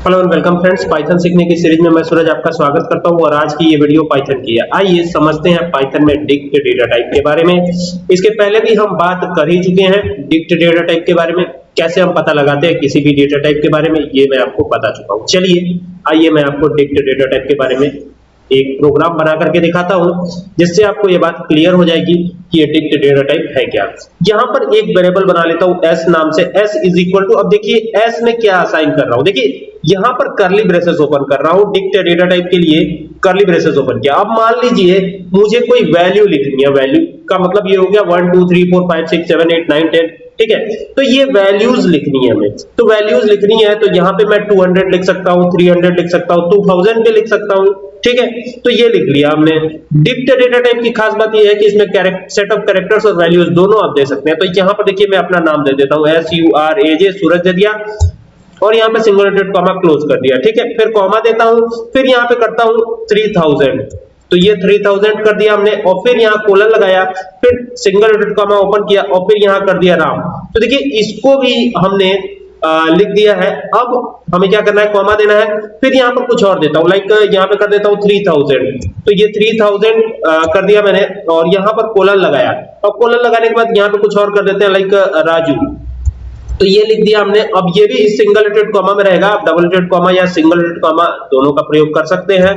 Hello and welcome friends Python सीखने की series में मैं सूरज आपका स्वागत करता हूँ और आज की ये वीडियो पाइथन की है। आइए समझते हैं पाइथन में डिक्ट डेटा टाइप के बारे में। इसके पहले भी हम बात कर ही चुके हैं डिक्ट डेटा टाइप के बारे में। कैसे हम पता लगाते हैं किसी भी डेटा टाइप के बारे में, ये मैं आपको बता चुका हूँ। चलिए, आइए मैं आपको डिक्ट डेटा टाइप के बारे में एक प्रोग्राम बना करके दिखाता हूँ, जिससे आपको ये बात क्लियर हो जाएगी कि ये डिक्ट डेटा टाइप है क्या। यहाँ पर एक वेरिएबल बना लेता हूँ, s नाम से, s इज़ इक्वल टू अब देखिए, s में क्या असाइन कर रहा हूँ। देखिए, यहाँ पर करली ब्रेसेस ओपन कर रहा हूँ डिक्ट डेटा टाइप के लिए करली ब्रेसेस ओपन किया। अब मान लीजिए, मुझे कोई वैल्यू लिखनी है। वैल्यू का मतलब ये हो गया 1 2 3 4 5 6 7 8 9 10 ठीक है? तो ये वैल्यूज़ लिखनी है हमें। तो वैल्यूज़ लिखनी है तो यहाँ पे मैं 200 लिख सकता हूँ 300 लिख सकता हूँ 2000 भी लिख सकता हूँ, ठीक है? तो ये लिख लिया हमने। डिक्ट डेटा टाइप की खास बात ये है कि इसमें सेट ऑफ़ कैरेक्टर्स और वैल्यूज़ दोनों आप दे सकते हैं। तो यहाँ पर देखिए मैं अपना नाम दे देता हूँ। S U R A J Suraj दे दिया और यहाँ पे सिंगल कॉमा क्लोज कर दिया, ठीक है? फिर कॉमा देता हूँ, फिर यहाँ पे करता हूँ 3000 तो ये 3000 कर दिया हमने और फिर यहाँ कोलन लगाया फिर सिंगल डेटेड कॉमा ओपन किया और फिर यहाँ कर दिया राम। तो देखिए इसको भी हमने आ, लिख दिया है। अब हमें क्या करना है? कॉमा देना है। फिर यहाँ पर कुछ और देता हूँ। लाइक यहाँ पे कर देता हूँ 3000 तो ये 3000 कर दिया मैंने और यहाँ पर कोलन लगाया। और कोलन लगाने के बाद यहाँ पे कुछ और कर देते हैं लाइक राजू। तो ये लिख दिया हमने। अब ये भी सिंगल रेटेड कॉमा में रहेगा। आप डबल रेटेड कॉमा या सिंगल रेटेड कॉमा दोनों का प्रयोग कर सकते हैं।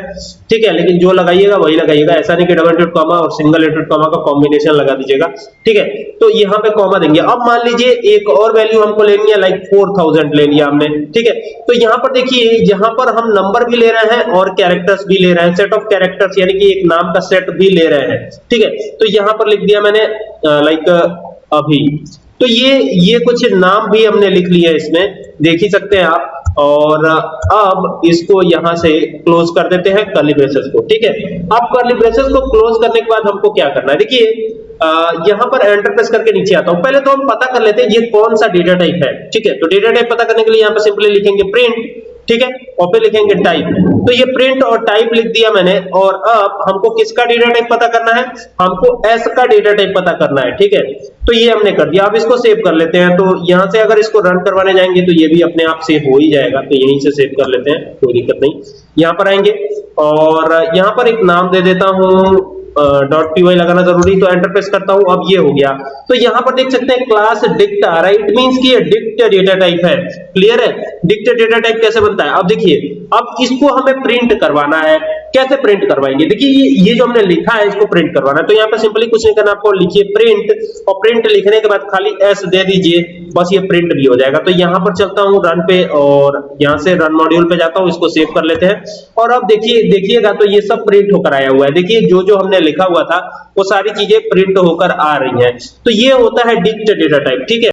ठीक है, लेकिन जो लगाइएगा वही लगाइएगा। ऐसा नहीं कि डबल रेटेड कॉमा और सिंगल रेटेड कॉमा का कॉम्बिनेशन लगा दीजिएगा। ठीक है तो यहाँ पे कॉमा देंगे। अब मान लीजिए एक और वैल्यू हमको लेनी है लाइक फोर थाउज़ेंड ले लिया हमने। ठीक है तो यहाँ पर देखिए, यहाँ पर हम नंबर भी ले रहे हैं और कैरेक्टर्स भी ले रहे हैं। सेट ऑफ़ कैरेक्टर्स यानी कि एक नाम का सेट भी ले रहे हैं। ठीक है तो यहाँ पर लिख दिया मैंने लाइक अभी। तो ये ये कुछ नाम भी हमने लिख लिए इसमें, देख ही सकते हैं आप। और, अब इसको यहाँ से क्लोज कर देते हैं कर्ली ब्रेसेस को, ठीक है? अब कर्ली ब्रेसेस को क्लोज करने के बाद हमको क्या करना है? देखिए यहाँ पर एंटर प्रेस करके नीचे आता हूँ। पहले तो हम पता कर लेते हैं ये कौन सा डेटा टाइप है, ठीक है? तो डेटा टाइप पता करने के लिए यहाँ पर सिंपली लिखेंगे प्रिंट ठीक है? और फिर लिखेंगे टाइप तो ये प्रिंट और टाइप लिख दिया मैंने, और अब हमको किसका डेटा टाइप पता करना है? हमको एस का डेटा टाइप पता करना है, ठीक है? तो ये हमने कर दिया। अब इसको सेव कर लेते हैं। तो यहाँ से अगर इसको रन करवाने जाएँगे तो ये भी अपने आप सेव हो ही जाएगा। तो यहीं से सेव कर लेते हैं। कोई दिक्कत नहीं। यहाँ पर आएँगे। और यहाँ पर एक नाम दे देता हूँ डॉट पी वाई लगाना ज़रूरी। तो एंटर प्रेस करता हूँ। अब ये हो गया। तो यहाँ पर देख सकते हैं क्लास डिक्ट आ रहा है। इट मींस कि ये डिक्ट डेटा टाइप है। क्लियर है? डिक्ट डेटा टाइप कैसे बनता है? अब देखिए, अब इसको हमें प्रिंट करवाना है। कैसे प्रिंट करवाएँगे? देखिए, ये ये जो हमने लिखा है, इसको प्रिंट करवाना है। तो यहाँ पे सिंपली कुछ नहीं करना, आपको लिखिए प्रिंट और प्रिंट लिखने के बाद खाली एस दे दीजिए, बस ये प्रिंट भी हो जाएगा। तो यहाँ पर चलता हूँ रन पे और यहाँ से रन मॉड्यूल पे जाता हूँ, इसको सेव कर लेते हैं। और अब देखिए, देखिएगा तो ये सब प्रिंट होकर आया हुआ है। देखिए, जो जो हमने लिखा हुआ था, वो सारी चीज़ें प्रिंट होकर आ रही है। तो ये होता है डिक्ट डेटा टाइप ठीक है?